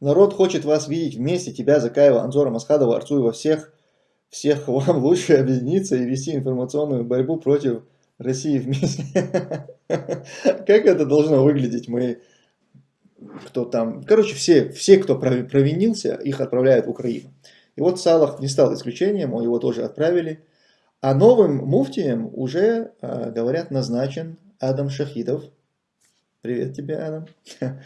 Народ хочет вас видеть вместе, тебя, Закаева, Анзора, Масхадова, Арцуева, всех, всех вам лучше объединиться и вести информационную борьбу против России вместе. Как это должно выглядеть? Мы, кто там, короче, все, все, кто провинился, их отправляют в Украину. И вот Салах не стал исключением, его тоже отправили. А новым муфтием уже, а, говорят, назначен Адам Шахидов. Привет тебе, Адам.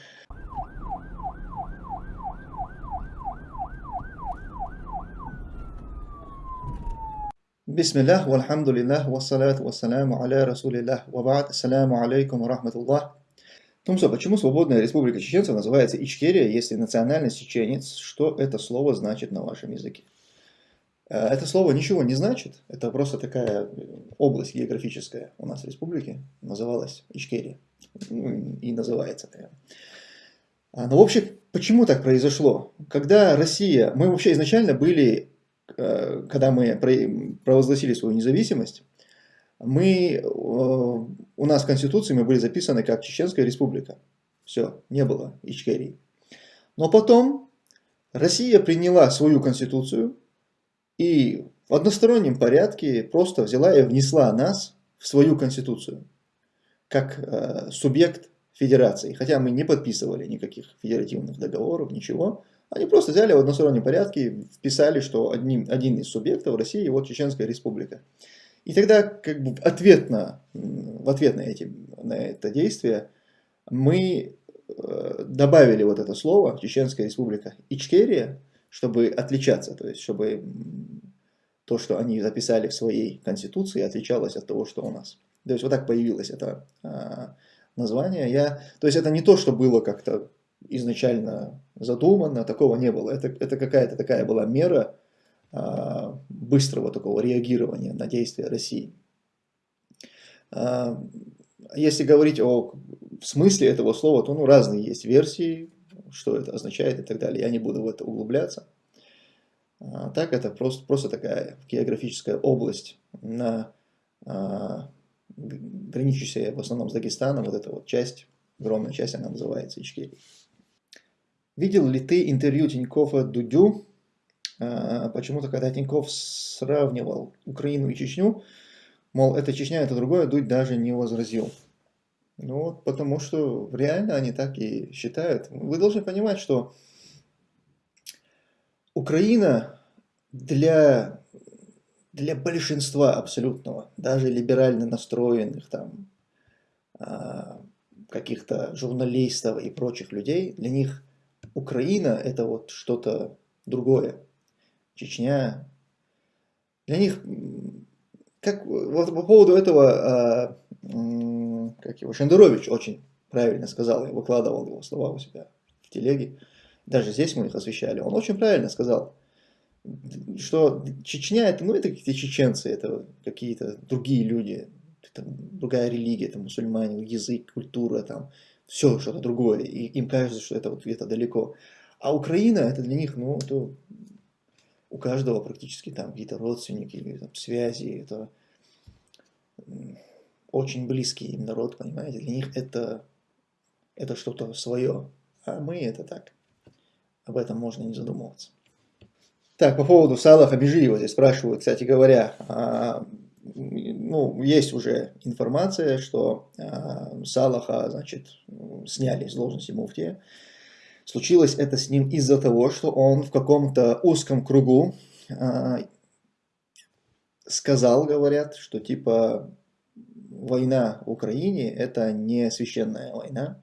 Бисмиллах, вальхамдулиллах, вассалату вассаляму аля расулиллах, вабад, ассаляму алейкум рахматуллах. Тумсо, почему свободная республика чеченцев называется Ичкерия, если национальность чеченец? Что это слово значит на вашем языке? Э, это слово ничего не значит, это просто такая область географическая у нас в республике, называлась Ичкерия, ну, и называется. Наверное. А, но в общем, почему так произошло? Когда Россия, мы вообще изначально были, э, когда мы провозгласили свою независимость, мы, э, у нас в Конституции мы были записаны как Чеченская республика. Все, не было Ичкерии. Но потом Россия приняла свою Конституцию, и в одностороннем порядке просто взяла и внесла нас в свою конституцию, как э, субъект федерации. Хотя мы не подписывали никаких федеративных договоров, ничего. Они просто взяли в одностороннем порядке, вписали, что одним, один из субъектов России, вот Чеченская республика. И тогда как бы ответ на, в ответ на, эти, на это действие мы э, добавили вот это слово Чеченская республика Ичкерия, чтобы отличаться, то есть чтобы то, что они записали в своей конституции, отличалось от того, что у нас. То есть вот так появилось это а, название. Я, то есть это не то, что было как-то изначально задумано, такого не было. Это, это какая-то такая была мера а, быстрого такого реагирования на действия России. А, если говорить о смысле этого слова, то ну, разные есть версии, что это означает и так далее. Я не буду в это углубляться. А так это просто, просто такая географическая область, на, а, граничащая в основном с Дагестаном, вот эта вот часть, огромная часть, она называется Ичкерия. Видел ли ты интервью Тинькова Дудю? А, Почему-то, когда Тиньков сравнивал Украину и Чечню, мол, это Чечня, это другое, Дудь даже не возразил. Ну вот, потому что реально они так и считают. Вы должны понимать, что Украина для, для большинства абсолютного, даже либерально настроенных там а, каких-то журналистов и прочих людей, для них Украина это вот что-то другое. Чечня. Для них, как вот по поводу этого а, как его, Шендерович очень правильно сказал, я выкладывал его слова у себя в телеге, даже здесь мы их освещали, он очень правильно сказал, что Чечня это, ну это какие-то чеченцы, это какие-то другие люди, это другая религия, это мусульмане, язык, культура, там, все что-то другое, и им кажется, что это вот где-то далеко. А Украина, это для них, ну, это у каждого практически там какие-то родственники или там, связи, это очень близкий им народ, понимаете, для них это, это что-то свое, а мы это так. Об этом можно не задумываться. Так, по поводу Салаха Бежиева здесь спрашивают, кстати говоря, а, ну, есть уже информация, что а, Салаха, значит, сняли с должности муфтия. Случилось это с ним из-за того, что он в каком-то узком кругу а, сказал, говорят, что типа война в Украине это не священная война,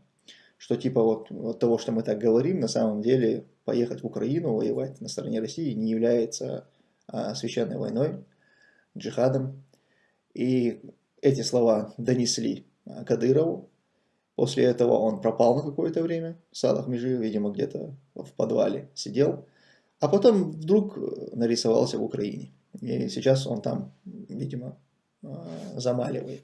что типа вот, вот того, что мы так говорим, на самом деле поехать в Украину, воевать на стороне России не является а, священной войной, джихадом. И эти слова донесли а, Кадырову. После этого он пропал на какое-то время. Салах Межи, видимо, где-то в подвале сидел. А потом вдруг нарисовался в Украине. И сейчас он там, видимо, а, замаливает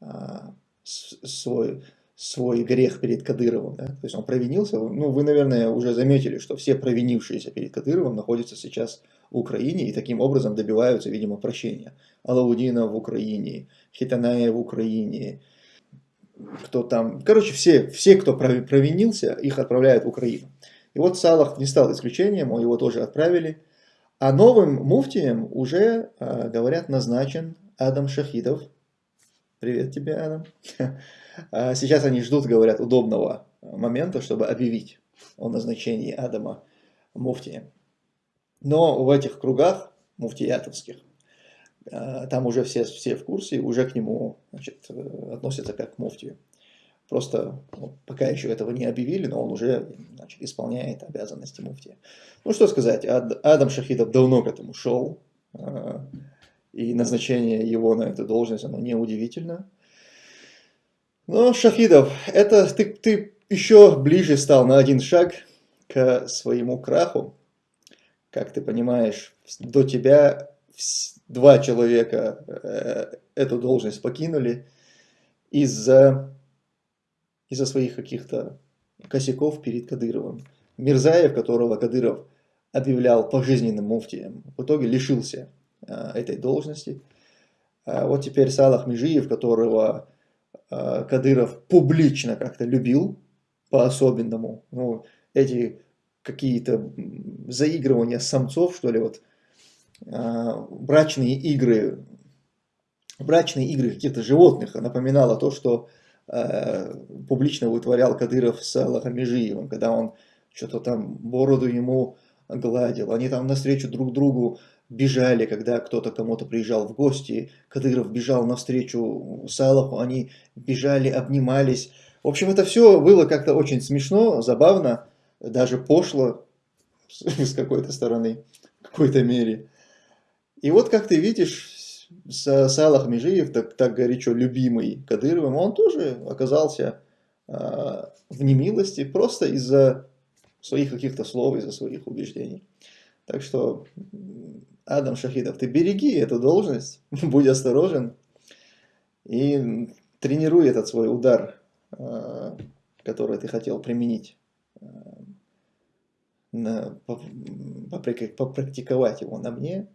а, свой, свой грех перед Кадыровым. Да? То есть он провинился. Ну, вы, наверное, уже заметили, что все провинившиеся перед Кадыровым находятся сейчас в Украине и таким образом добиваются, видимо, прощения. Алаудина в Украине, Хитаная в Украине, кто там... Короче, все, все, кто провинился, их отправляют в Украину. И вот Салах не стал исключением, его тоже отправили. А новым муфтием уже, а, говорят, назначен Адам Шахидов. Привет тебе, Адам. А сейчас они ждут, говорят, удобного момента, чтобы объявить о назначении Адама муфтием. Но в этих кругах муфтиятовских, а, там уже все, все в курсе, уже к нему значит, относятся как к муфтию. Просто ну, пока еще этого не объявили, но он уже значит, исполняет обязанности муфтия. Ну что сказать, Адам Шахидов давно к этому шел, а, и назначение его на эту должность, оно неудивительно. Но Шахидов, это ты, ты еще ближе стал на один шаг к своему краху. Как ты понимаешь, до тебя два человека э, эту должность покинули из-за из, -за, своих каких-то косяков перед Кадыровым. Мирзаев, которого Кадыров объявлял пожизненным муфтием, в итоге лишился э, этой должности. А вот теперь Салах Межиев, которого Кадыров публично как-то любил, по-особенному. Ну, эти какие-то заигрывания самцов, что ли, вот, э, брачные игры, брачные игры каких-то животных напоминало то, что э, публично вытворял Кадыров с Лахамежиевым, когда он что-то там бороду ему гладил, они там навстречу друг другу бежали, когда кто-то кому-то приезжал в гости, Кадыров бежал навстречу Салаху, они бежали, обнимались. В общем, это все было как-то очень смешно, забавно, даже пошло с какой-то стороны, в какой-то мере. И вот как ты видишь, Салах Межиев, так, так горячо любимый Кадыровым, он тоже оказался э, в немилости просто из-за своих каких-то слов, из-за своих убеждений. Так что, Адам Шахидов, ты береги эту должность, будь осторожен и тренируй этот свой удар, э, который ты хотел применить, э, попрактиковать его на мне.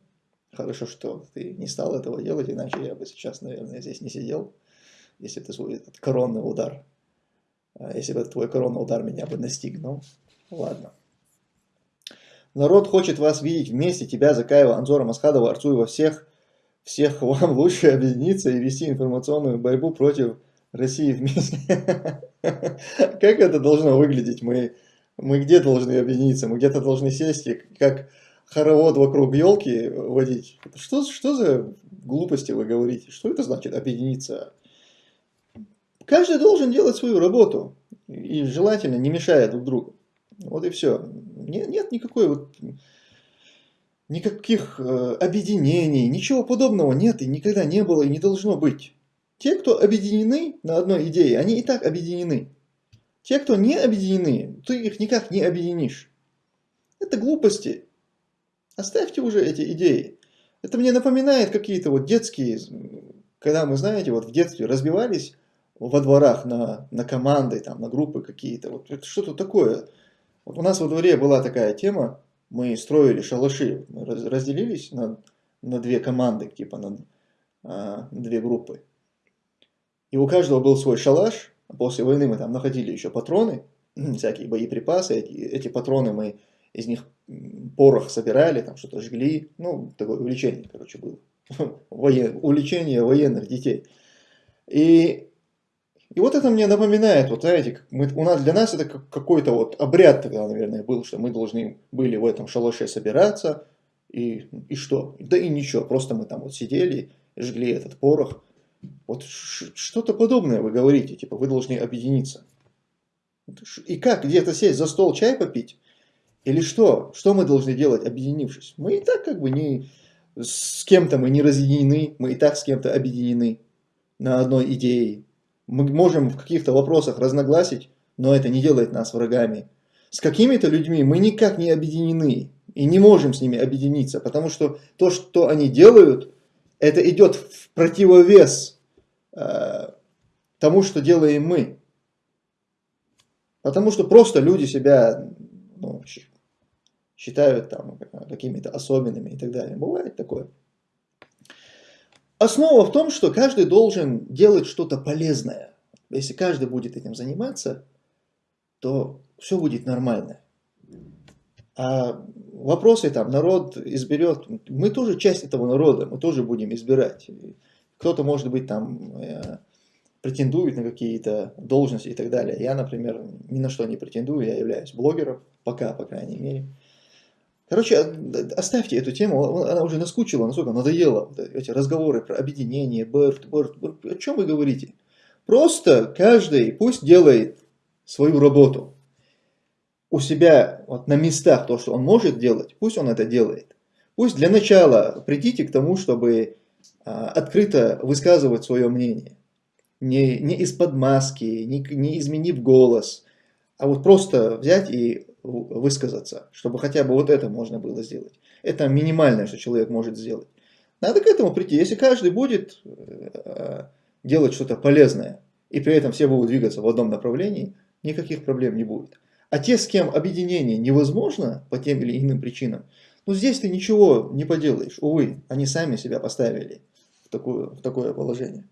Хорошо, что ты не стал этого делать, иначе я бы сейчас, наверное, здесь не сидел, если ты свой этот коронный удар, э, если бы твой коронный удар меня бы настигнул. Ладно. Народ хочет вас видеть вместе, тебя, Закаева, Анзора, Масхадова, Арцуева, всех, всех вам лучше объединиться и вести информационную борьбу против России вместе. Как это должно выглядеть? Мы, мы где должны объединиться? Мы где-то должны сесть и как хоровод вокруг елки водить. Что, что за глупости вы говорите? Что это значит объединиться? Каждый должен делать свою работу. И желательно не мешая друг другу. Вот и все. Нет, нет никакой вот никаких э, объединений, ничего подобного нет и никогда не было и не должно быть. Те, кто объединены на одной идее, они и так объединены. Те, кто не объединены, ты их никак не объединишь. Это глупости. Оставьте уже эти идеи. Это мне напоминает какие-то вот детские, когда мы, знаете, вот в детстве разбивались во дворах на, на команды, там, на группы какие-то. Вот что-то такое. Вот у нас во дворе была такая тема, мы строили шалаши, мы разделились на, на две команды, типа на, на две группы. И у каждого был свой шалаш, после войны мы там находили еще патроны, всякие боеприпасы, эти, эти патроны мы из них порох собирали, там что-то жгли, ну, такое увлечение, короче, было. Воен... Увлечение военных детей. И и вот это мне напоминает, вот знаете, мы, у нас, для нас это какой-то вот обряд тогда, наверное, был, что мы должны были в этом шалаше собираться, и, и что? Да и ничего, просто мы там вот сидели, жгли этот порох. Вот что-то подобное вы говорите, типа вы должны объединиться. И как, где-то сесть за стол чай попить? Или что? Что мы должны делать, объединившись? Мы и так как бы не с кем-то мы не разъединены, мы и так с кем-то объединены на одной идее. Мы можем в каких-то вопросах разногласить, но это не делает нас врагами. С какими-то людьми мы никак не объединены и не можем с ними объединиться, потому что то, что они делают, это идет в противовес э, тому, что делаем мы. Потому что просто люди себя ну, считают там какими-то особенными и так далее. Бывает такое. Основа в том, что каждый должен делать что-то полезное. Если каждый будет этим заниматься, то все будет нормально. А вопросы там народ изберет, мы тоже часть этого народа, мы тоже будем избирать. Кто-то, может быть, там э, претендует на какие-то должности и так далее. Я, например, ни на что не претендую, я являюсь блогером, пока, по крайней мере. Короче, оставьте эту тему, она уже наскучила, насколько надоела, эти разговоры про объединение, БРТ, БРТ, о чем вы говорите? Просто каждый пусть делает свою работу у себя вот, на местах то, что он может делать, пусть он это делает. Пусть для начала придите к тому, чтобы а, открыто высказывать свое мнение. Не, не из-под маски, не, не изменив голос, а вот просто взять и высказаться, чтобы хотя бы вот это можно было сделать. Это минимальное, что человек может сделать. Надо к этому прийти. Если каждый будет э, делать что-то полезное, и при этом все будут двигаться в одном направлении, никаких проблем не будет. А те, с кем объединение невозможно по тем или иным причинам, ну здесь ты ничего не поделаешь. Увы, они сами себя поставили в такое, в такое положение.